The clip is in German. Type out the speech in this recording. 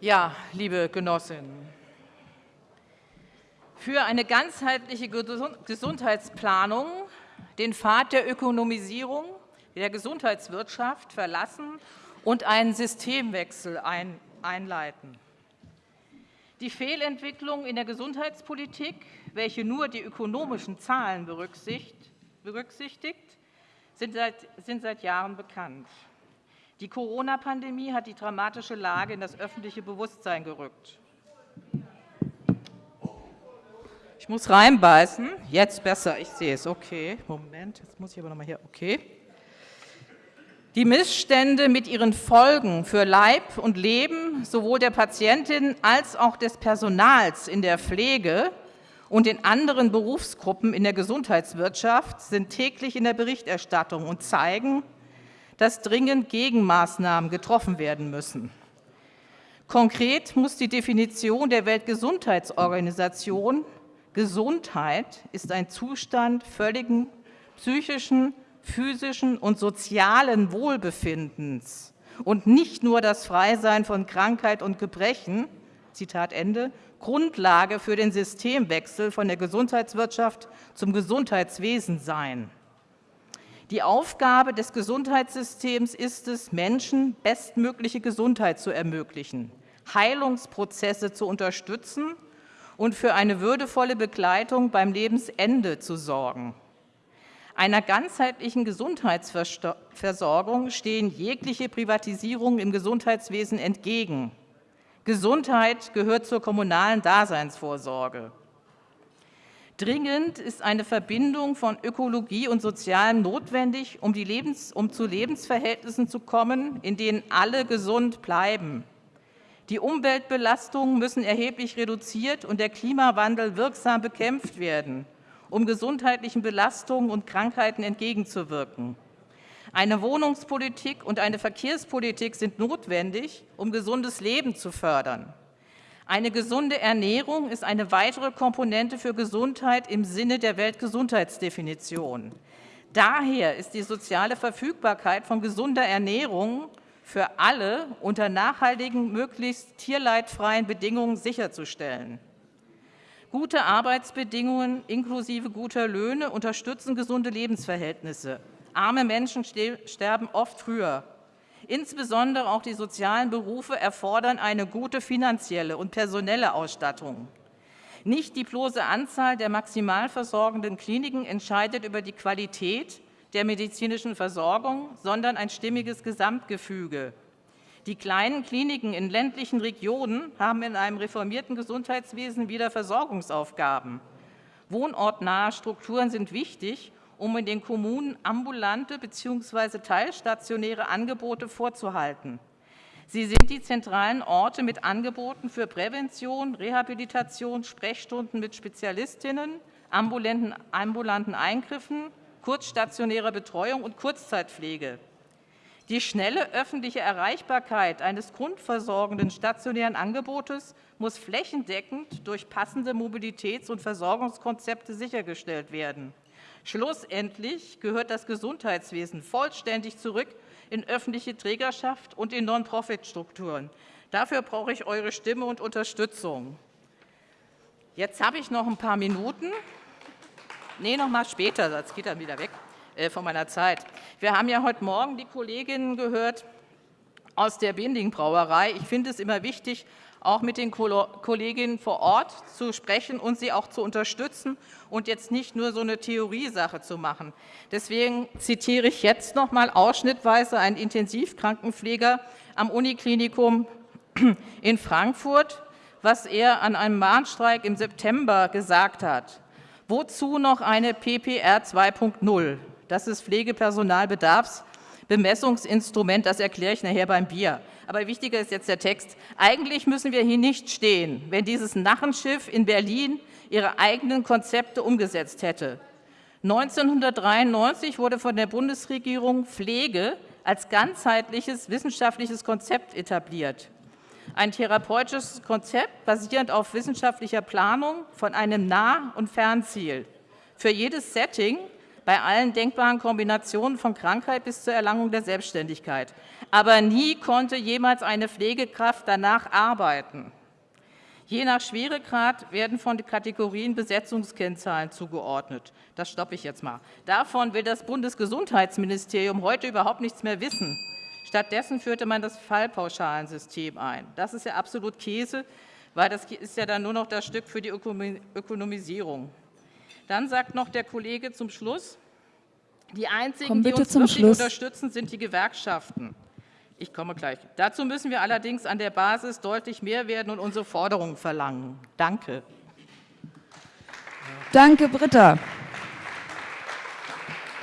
Ja, liebe Genossinnen, für eine ganzheitliche Gesundheitsplanung den Pfad der Ökonomisierung der Gesundheitswirtschaft verlassen und einen Systemwechsel einleiten. Die Fehlentwicklung in der Gesundheitspolitik, welche nur die ökonomischen Zahlen berücksichtigt, sind seit, sind seit Jahren bekannt. Die Corona-Pandemie hat die dramatische Lage in das öffentliche Bewusstsein gerückt. Ich muss reinbeißen. Jetzt besser, ich sehe es. Okay, Moment, jetzt muss ich aber noch mal hier. Okay. Die Missstände mit ihren Folgen für Leib und Leben sowohl der Patientin als auch des Personals in der Pflege und in anderen Berufsgruppen in der Gesundheitswirtschaft sind täglich in der Berichterstattung und zeigen, dass dringend Gegenmaßnahmen getroffen werden müssen. Konkret muss die Definition der Weltgesundheitsorganisation Gesundheit ist ein Zustand völligen psychischen, physischen und sozialen Wohlbefindens und nicht nur das Freisein von Krankheit und Gebrechen, Zitat Ende, Grundlage für den Systemwechsel von der Gesundheitswirtschaft zum Gesundheitswesen sein. Die Aufgabe des Gesundheitssystems ist es, Menschen bestmögliche Gesundheit zu ermöglichen, Heilungsprozesse zu unterstützen und für eine würdevolle Begleitung beim Lebensende zu sorgen. Einer ganzheitlichen Gesundheitsversorgung stehen jegliche Privatisierungen im Gesundheitswesen entgegen. Gesundheit gehört zur kommunalen Daseinsvorsorge. Dringend ist eine Verbindung von Ökologie und Sozialem notwendig, um, Lebens-, um zu Lebensverhältnissen zu kommen, in denen alle gesund bleiben. Die Umweltbelastungen müssen erheblich reduziert und der Klimawandel wirksam bekämpft werden, um gesundheitlichen Belastungen und Krankheiten entgegenzuwirken. Eine Wohnungspolitik und eine Verkehrspolitik sind notwendig, um gesundes Leben zu fördern. Eine gesunde Ernährung ist eine weitere Komponente für Gesundheit im Sinne der Weltgesundheitsdefinition. Daher ist die soziale Verfügbarkeit von gesunder Ernährung für alle unter nachhaltigen, möglichst tierleidfreien Bedingungen sicherzustellen. Gute Arbeitsbedingungen inklusive guter Löhne unterstützen gesunde Lebensverhältnisse. Arme Menschen sterben oft früher. Insbesondere auch die sozialen Berufe erfordern eine gute finanzielle und personelle Ausstattung. Nicht die bloße Anzahl der maximal versorgenden Kliniken entscheidet über die Qualität der medizinischen Versorgung, sondern ein stimmiges Gesamtgefüge. Die kleinen Kliniken in ländlichen Regionen haben in einem reformierten Gesundheitswesen wieder Versorgungsaufgaben. Wohnortnahe Strukturen sind wichtig, um in den Kommunen ambulante bzw. teilstationäre Angebote vorzuhalten. Sie sind die zentralen Orte mit Angeboten für Prävention, Rehabilitation, Sprechstunden mit Spezialistinnen, ambulanten, ambulanten Eingriffen, kurzstationärer Betreuung und Kurzzeitpflege. Die schnelle öffentliche Erreichbarkeit eines grundversorgenden stationären Angebotes muss flächendeckend durch passende Mobilitäts- und Versorgungskonzepte sichergestellt werden. Schlussendlich gehört das Gesundheitswesen vollständig zurück in öffentliche Trägerschaft und in Non-Profit-Strukturen. Dafür brauche ich eure Stimme und Unterstützung. Jetzt habe ich noch ein paar Minuten. Nee, noch mal später, sonst geht er wieder weg äh, von meiner Zeit. Wir haben ja heute Morgen die Kolleginnen gehört aus der Binding Brauerei. Ich finde es immer wichtig, auch mit den Kolleginnen vor Ort zu sprechen und sie auch zu unterstützen und jetzt nicht nur so eine Theoriesache zu machen. Deswegen zitiere ich jetzt noch mal ausschnittweise einen Intensivkrankenpfleger am Uniklinikum in Frankfurt, was er an einem Mahnstreik im September gesagt hat. Wozu noch eine PPR 2.0? Das ist Pflegepersonalbedarfsbemessungsinstrument, das erkläre ich nachher beim Bier aber wichtiger ist jetzt der Text. Eigentlich müssen wir hier nicht stehen, wenn dieses Narrenschiff in Berlin ihre eigenen Konzepte umgesetzt hätte. 1993 wurde von der Bundesregierung Pflege als ganzheitliches wissenschaftliches Konzept etabliert. Ein therapeutisches Konzept basierend auf wissenschaftlicher Planung von einem Nah- und Fernziel. Für jedes Setting bei allen denkbaren Kombinationen von Krankheit bis zur Erlangung der Selbstständigkeit. Aber nie konnte jemals eine Pflegekraft danach arbeiten. Je nach Schweregrad werden von den Kategorien Besetzungskennzahlen zugeordnet. Das stoppe ich jetzt mal. Davon will das Bundesgesundheitsministerium heute überhaupt nichts mehr wissen. Stattdessen führte man das Fallpauschalensystem ein. Das ist ja absolut Käse, weil das ist ja dann nur noch das Stück für die Ökonomisierung. Dann sagt noch der Kollege zum Schluss, die einzigen, die uns wirklich Schluss. unterstützen, sind die Gewerkschaften. Ich komme gleich. Dazu müssen wir allerdings an der Basis deutlich mehr werden und unsere Forderungen verlangen. Danke. Danke, Britta.